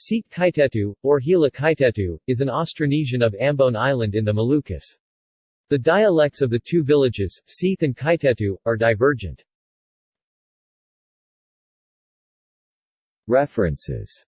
Seit Kaitetu, or Hila Kaitetu, is an Austronesian of Ambon Island in the Moluccas. The dialects of the two villages, Seit and Kaitetu, are divergent. References